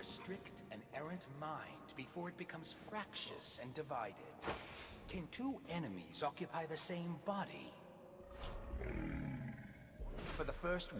restrict an errant mind before it becomes fractious and divided. Can two enemies occupy the same body? For the first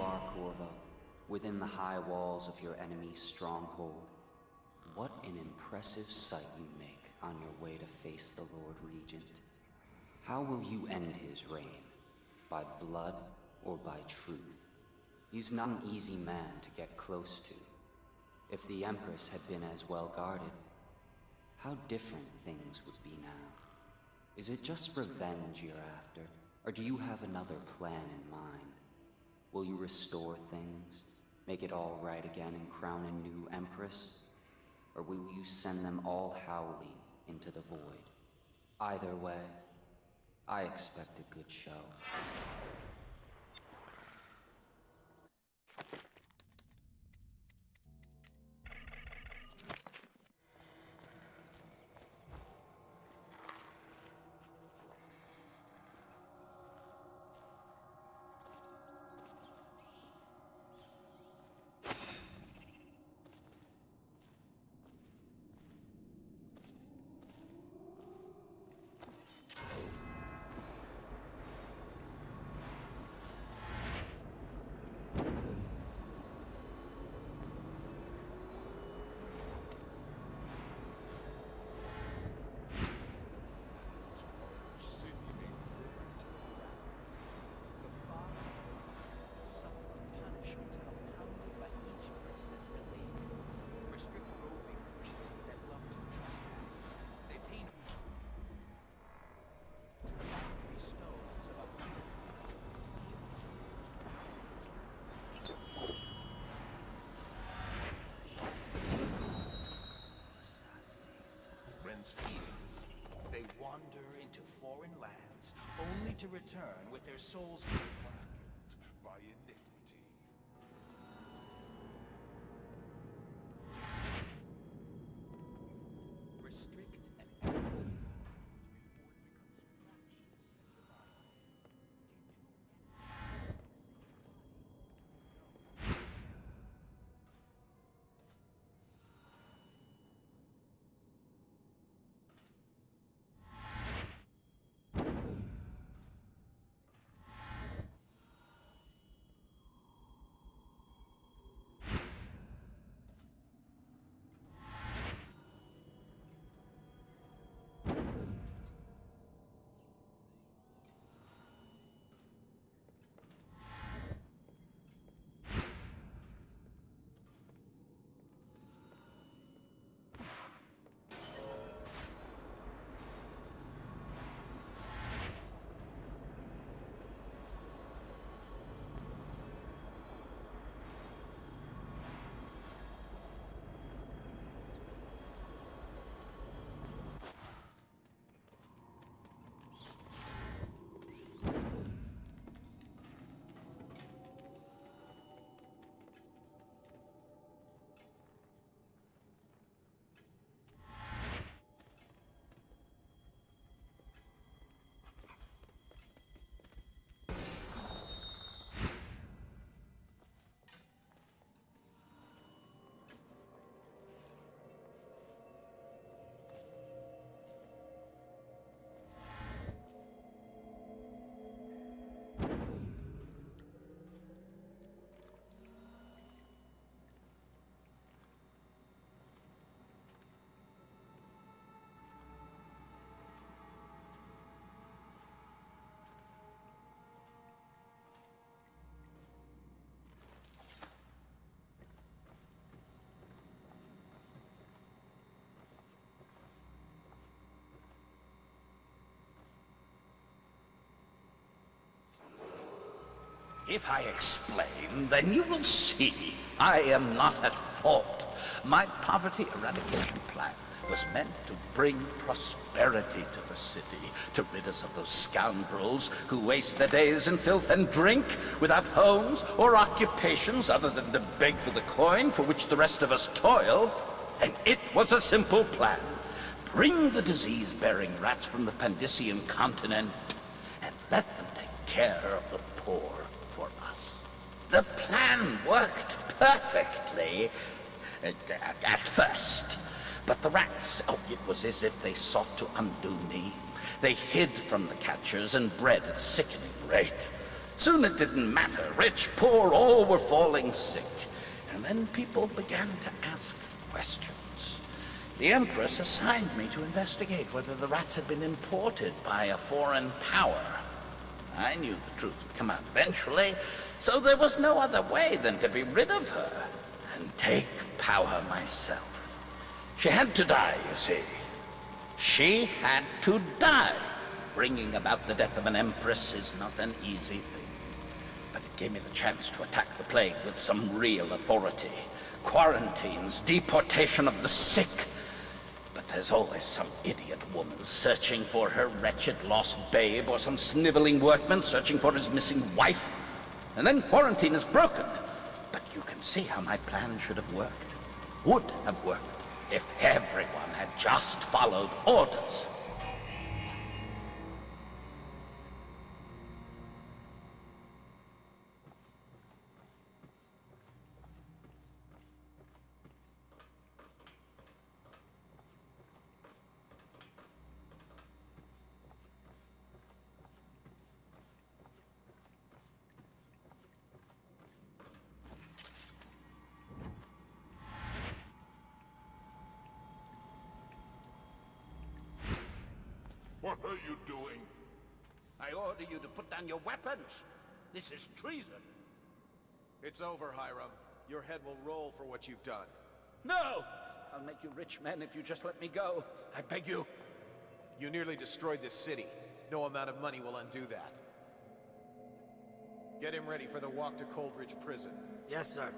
are, Corvo, within the high walls of your enemy's stronghold. What an impressive sight you make on your way to face the Lord Regent. How will you end his reign? By blood or by truth? He's not an easy man to get close to. If the Empress had been as well guarded, how different things would be now. Is it just revenge you're after, or do you have another plan in mind? Will you restore things, make it all right again and crown a new Empress? Or will you send them all howling into the void? Either way, I expect a good show. Foreign lands, only to return with their souls If I explain, then you will see I am not at fault. My poverty eradication plan was meant to bring prosperity to the city, to rid us of those scoundrels who waste their days in filth and drink, without homes or occupations other than to beg for the coin for which the rest of us toil. And it was a simple plan. Bring the disease-bearing rats from the Pandyssian continent and let them take care of the poor. The plan worked perfectly at, at first. But the rats, oh, it was as if they sought to undo me. They hid from the catchers and bred at sickening rate. Soon it didn't matter. Rich, poor, all were falling sick. And then people began to ask questions. The Empress assigned me to investigate whether the rats had been imported by a foreign power. I knew the truth would come out eventually, so there was no other way than to be rid of her and take power myself. She had to die, you see. She had to die. Bringing about the death of an empress is not an easy thing. But it gave me the chance to attack the plague with some real authority. Quarantines, deportation of the sick. But there's always some idiot woman searching for her wretched lost babe, or some sniveling workman searching for his missing wife. And then quarantine is broken. But you can see how my plan should have worked. Would have worked if everyone had just followed orders. What are you doing? I order you to put down your weapons. This is treason. It's over, Hiram. Your head will roll for what you've done. No! I'll make you rich men if you just let me go. I beg you. You nearly destroyed this city. No amount of money will undo that. Get him ready for the walk to Coldridge Prison. Yes, sir.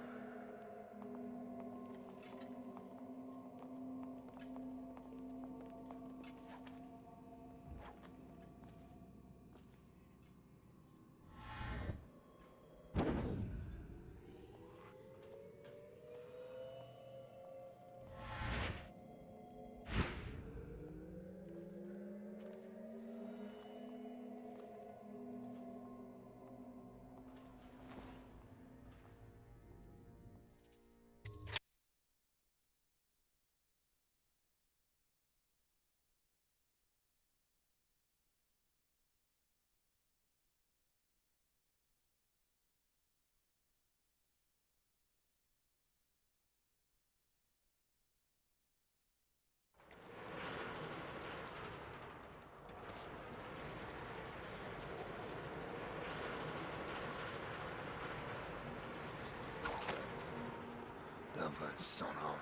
Sono.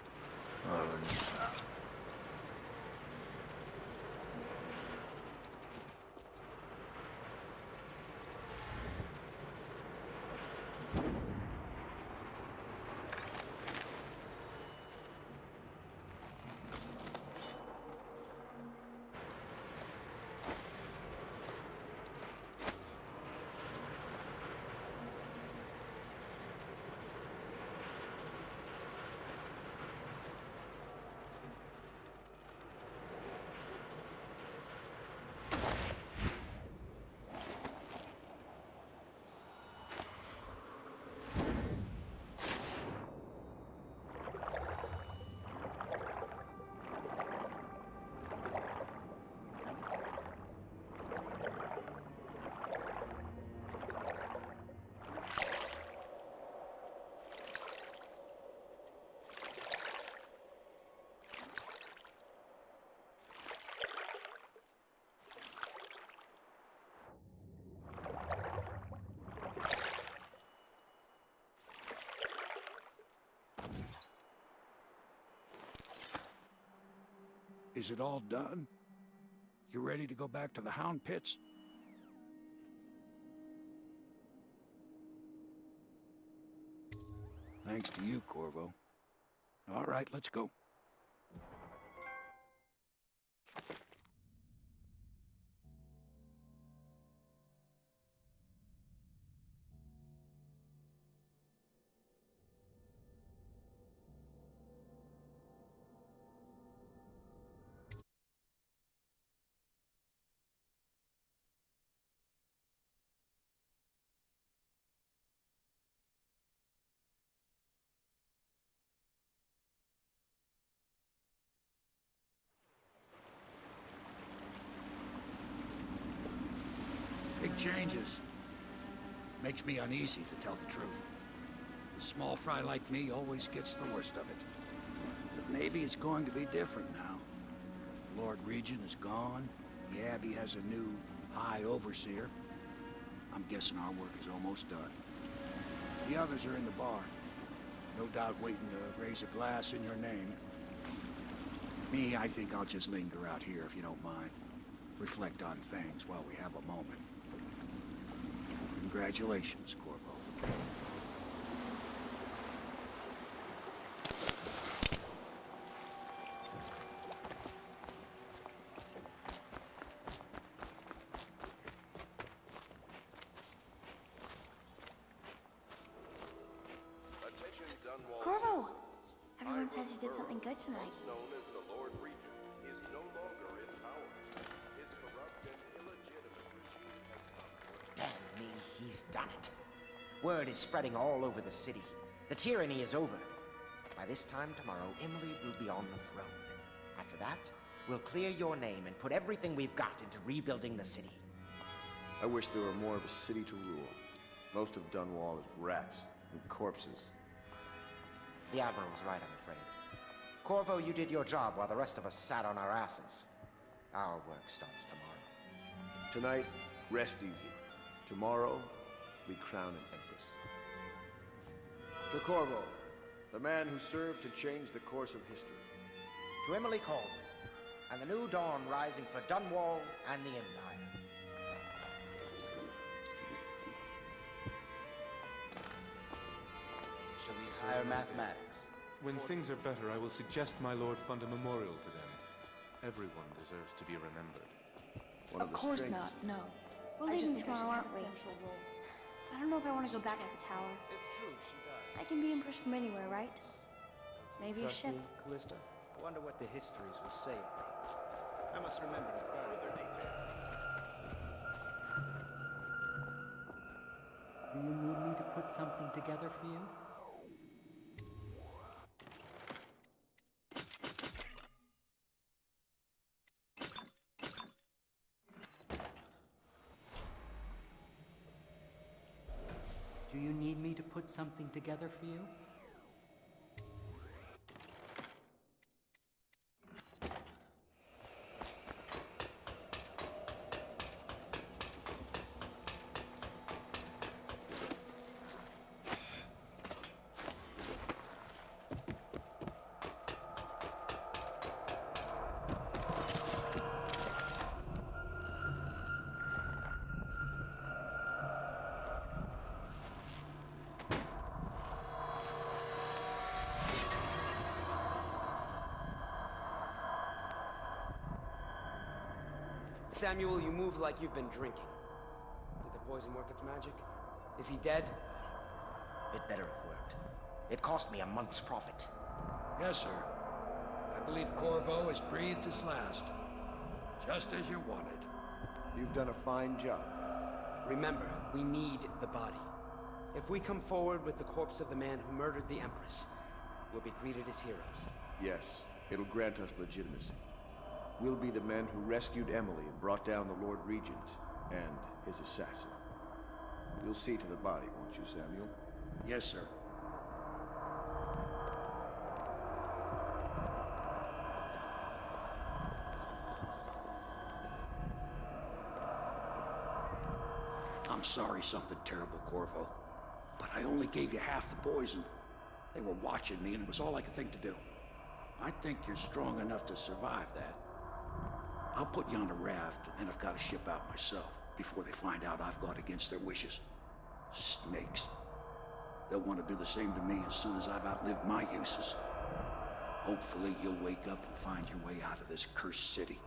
Oh, Is it all done? You ready to go back to the Hound Pits? Thanks to you, Corvo. All right, let's go. Changes. Makes me uneasy, to tell the truth. A small fry like me always gets the worst of it. But maybe it's going to be different now. The Lord Regent is gone. The Abbey has a new High Overseer. I'm guessing our work is almost done. The others are in the bar. No doubt waiting to raise a glass in your name. Me, I think I'll just linger out here if you don't mind. Reflect on things while we have a moment. Congratulations, Corvo. Corvo! Everyone says you did something good tonight. Word is spreading all over the city. The tyranny is over. By this time tomorrow, Emily will be on the throne. After that, we'll clear your name and put everything we've got into rebuilding the city. I wish there were more of a city to rule. Most of Dunwall is rats and corpses. The Admiral's right, I'm afraid. Corvo, you did your job while the rest of us sat on our asses. Our work starts tomorrow. Tonight, rest easy. Tomorrow, we crown an Corvo, the man who served to change the course of history. To Emily Kaldwin, and the new dawn rising for Dunwall and the Empire. Shall we hire mathematics? When things are better, I will suggest my lord fund a memorial to them. Everyone deserves to be remembered. One Of the course strangest- not, no. We're I just leaving think I should tomorrow, have aren't a we? central role. I don't know if I want to go back to the tower. It's true, she died. I can be empress from anywhere, right? Maybe a Trust ship. me, Callista? I wonder what the histories will say. I must remember to Further details. Do you need me to put something together for you? Do you need me to put something together for you? Samuel, you move like you've been drinking. Did the poison work its magic? Is he dead? It better have worked. It cost me a month's profit. Yes, sir. I believe Corvo has breathed his last. Just as you wanted. You've done a fine job. Remember, we need the body. If we come forward with the corpse of the man who murdered the Empress, we'll be greeted as heroes. Yes, it'll grant us legitimacy. We'll be the men who rescued Emily and brought down the Lord Regent and his assassin. You'll see to the body, won't you, Samuel? Yes, sir. I'm sorry something terrible, Corvo. But I only gave you half the poison. They were watching me, and it was all I could think to do. I think you're strong enough to survive that. I'll put you on a raft, and then I've got to ship out myself before they find out I've gone against their wishes. Snakes. They'll want to do the same to me as soon as I've outlived my uses. Hopefully you'll wake up and find your way out of this cursed city.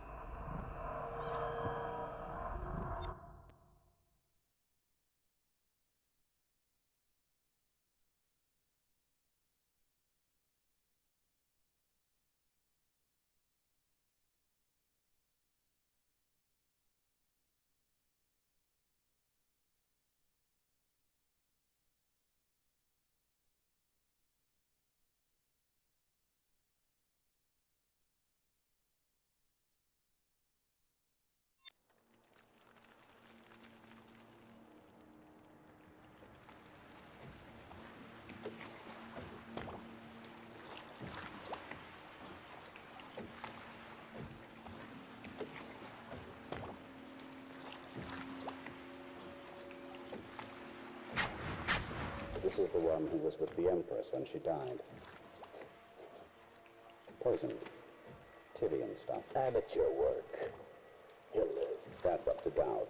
This is the one who was with the Empress when she died. Poisoned. Tyvian stuff. Amateur work. He'll live. That's up to Daud.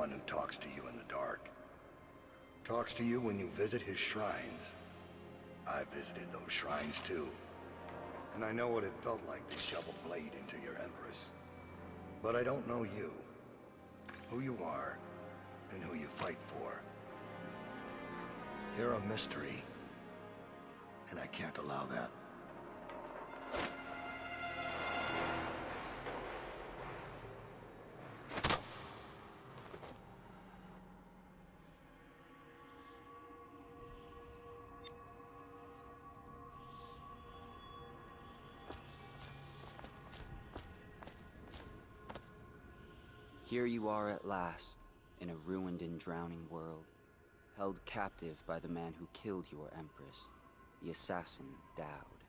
One who talks to you in the dark. Talks to you when you visit his shrines. I visited those shrines too. And I know what it felt like to shove a blade into your Empress. But I don't know you. Who you are, and who you fight for. You're a mystery. And I can't allow that. Here you are at last, in a ruined and drowning world, held captive by the man who killed your Empress, the assassin Daud.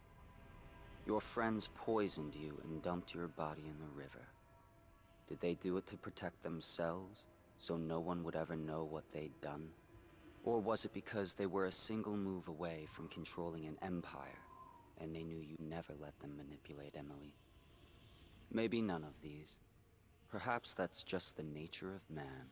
Your friends poisoned you and dumped your body in the river. Did they do it to protect themselves, so no one would ever know what they'd done? Or was it because they were a single move away from controlling an empire, and they knew you'd never let them manipulate Emily? Maybe none of these. Perhaps that's just the nature of man.